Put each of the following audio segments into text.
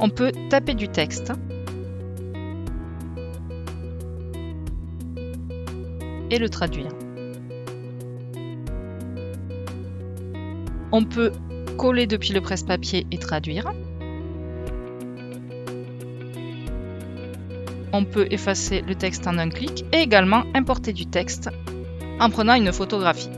On peut taper du texte et le traduire. On peut coller depuis le presse-papier et traduire. On peut effacer le texte en un clic et également importer du texte en prenant une photographie.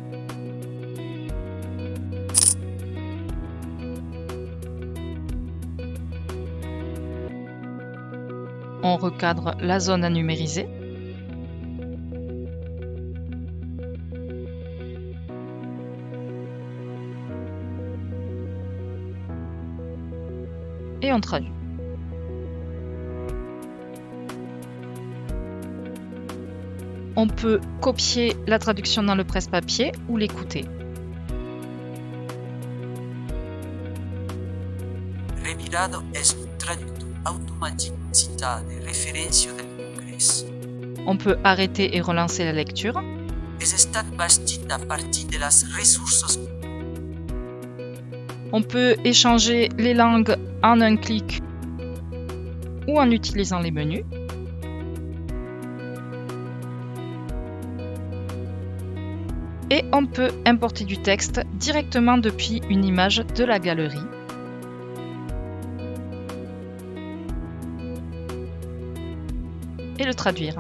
On recadre la zone à numériser. Et on traduit. On peut copier la traduction dans le presse-papier ou l'écouter. On peut arrêter et relancer la lecture. On peut échanger les langues en un clic ou en utilisant les menus. Et on peut importer du texte directement depuis une image de la galerie. Et le traduire.